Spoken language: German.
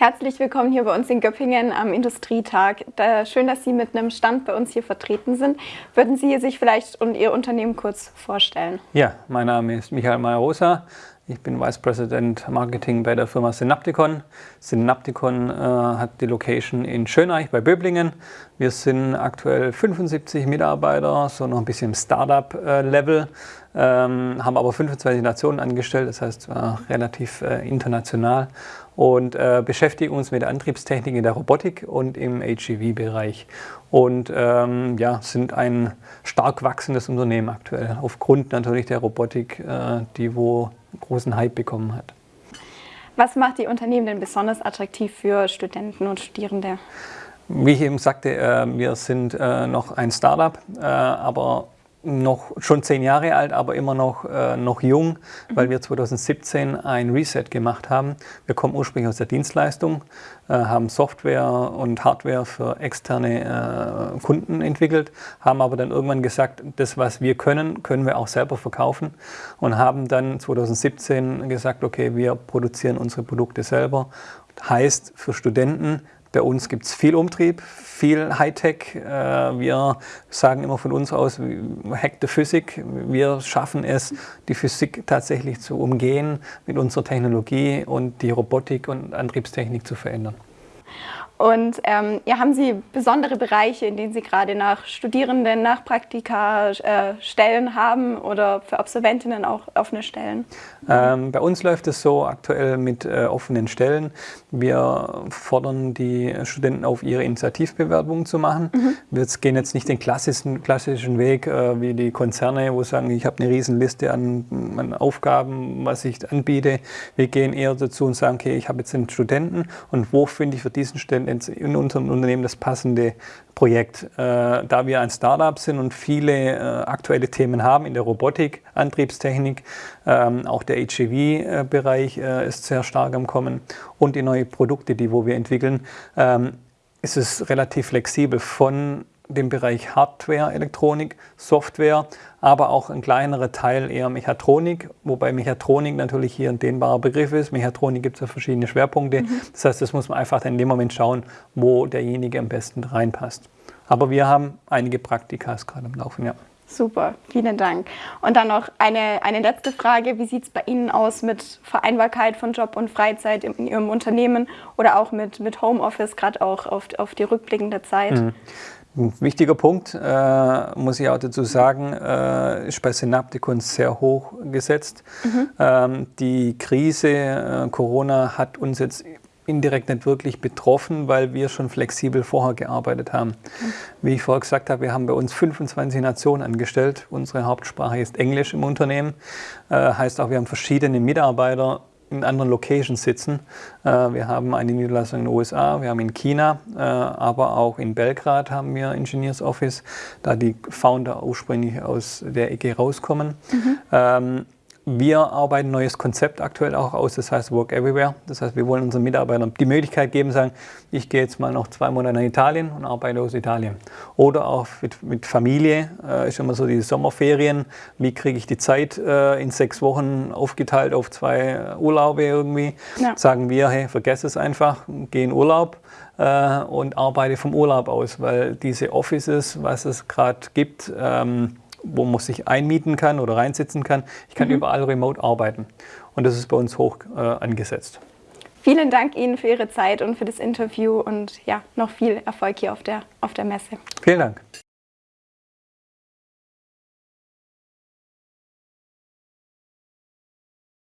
Herzlich willkommen hier bei uns in Göppingen am Industrietag. schön, dass Sie mit einem Stand bei uns hier vertreten sind. Würden Sie sich vielleicht und Ihr Unternehmen kurz vorstellen? Ja, mein Name ist Michael Meyer-Rosa. Ich bin Vice President Marketing bei der Firma Synapticon. Synapticon äh, hat die Location in Schöneich bei Böblingen. Wir sind aktuell 75 Mitarbeiter, so noch ein bisschen Startup-Level, äh, ähm, haben aber 25 Nationen angestellt, das heißt äh, relativ äh, international und äh, beschäftigen uns mit der Antriebstechnik in der Robotik und im HEV-Bereich und ähm, ja, sind ein stark wachsendes Unternehmen aktuell, aufgrund natürlich der Robotik, äh, die wo großen Hype bekommen hat. Was macht die Unternehmen denn besonders attraktiv für Studenten und Studierende? Wie ich eben sagte, äh, wir sind äh, noch ein Startup, äh, aber noch schon zehn Jahre alt, aber immer noch, äh, noch jung, weil mhm. wir 2017 ein Reset gemacht haben. Wir kommen ursprünglich aus der Dienstleistung, äh, haben Software und Hardware für externe äh, Kunden entwickelt, haben aber dann irgendwann gesagt, das, was wir können, können wir auch selber verkaufen und haben dann 2017 gesagt, okay, wir produzieren unsere Produkte selber. Heißt für Studenten, bei uns gibt es viel Umtrieb, viel Hightech. Äh, wir sagen immer von uns aus, Hack the Physik. Wir schaffen es, die Physik tatsächlich zu umgehen mit unserer Technologie und die Robotik und Antriebstechnik zu verändern. Und ähm, ja, haben Sie besondere Bereiche, in denen Sie gerade nach Studierenden, nach Praktika äh, Stellen haben oder für Absolventinnen auch offene Stellen? Ähm, bei uns läuft es so aktuell mit äh, offenen Stellen. Wir fordern die Studenten auf, ihre Initiativbewerbungen zu machen. Mhm. Wir gehen jetzt nicht den klassischen, klassischen Weg äh, wie die Konzerne, wo sagen, ich habe eine Riesenliste an, an Aufgaben, was ich anbiete. Wir gehen eher dazu und sagen, okay, ich habe jetzt einen Studenten und wo finde ich für diesen Studenten in unserem Unternehmen das passende Projekt. Äh, da wir ein Startup sind und viele äh, aktuelle Themen haben in der Robotik, Antriebstechnik, ähm, auch der HEV-Bereich äh, ist sehr stark am Kommen und die neuen Produkte, die wo wir entwickeln, ähm, ist es relativ flexibel von dem Bereich Hardware, Elektronik, Software, aber auch ein kleinerer Teil eher Mechatronik, wobei Mechatronik natürlich hier ein dehnbarer Begriff ist. Mechatronik gibt es ja verschiedene Schwerpunkte. Mhm. Das heißt, das muss man einfach in dem Moment schauen, wo derjenige am besten reinpasst. Aber wir haben einige Praktikas gerade am Laufen, ja. Super, vielen Dank. Und dann noch eine, eine letzte Frage. Wie sieht es bei Ihnen aus mit Vereinbarkeit von Job und Freizeit in Ihrem Unternehmen oder auch mit, mit Homeoffice, gerade auch auf, auf die rückblickende Zeit? Mhm. Ein wichtiger Punkt, äh, muss ich auch dazu sagen, äh, ist bei Synapticon sehr hoch gesetzt. Mhm. Ähm, die Krise äh, Corona hat uns jetzt indirekt nicht wirklich betroffen, weil wir schon flexibel vorher gearbeitet haben. Mhm. Wie ich vorher gesagt habe, wir haben bei uns 25 Nationen angestellt. Unsere Hauptsprache ist Englisch im Unternehmen. Äh, heißt auch, wir haben verschiedene Mitarbeiter in anderen Locations sitzen. Äh, wir haben eine Niederlassung in den USA, wir haben in China, äh, aber auch in Belgrad haben wir Engineers Office, da die Founder ursprünglich aus der Ecke rauskommen. Mhm. Wir arbeiten ein neues Konzept aktuell auch aus, das heißt Work Everywhere. Das heißt, wir wollen unseren Mitarbeitern die Möglichkeit geben, sagen, ich gehe jetzt mal noch zwei Monate nach Italien und arbeite aus Italien. Oder auch mit, mit Familie, äh, ist immer so die Sommerferien, wie kriege ich die Zeit äh, in sechs Wochen aufgeteilt auf zwei Urlaube irgendwie. Ja. Sagen wir, hey, vergess es einfach, geh in Urlaub äh, und arbeite vom Urlaub aus, weil diese Offices, was es gerade gibt, ähm, wo man sich einmieten kann oder reinsitzen kann. Ich kann mhm. überall remote arbeiten und das ist bei uns hoch äh, angesetzt. Vielen Dank Ihnen für Ihre Zeit und für das Interview und ja, noch viel Erfolg hier auf der, auf der Messe. Vielen Dank.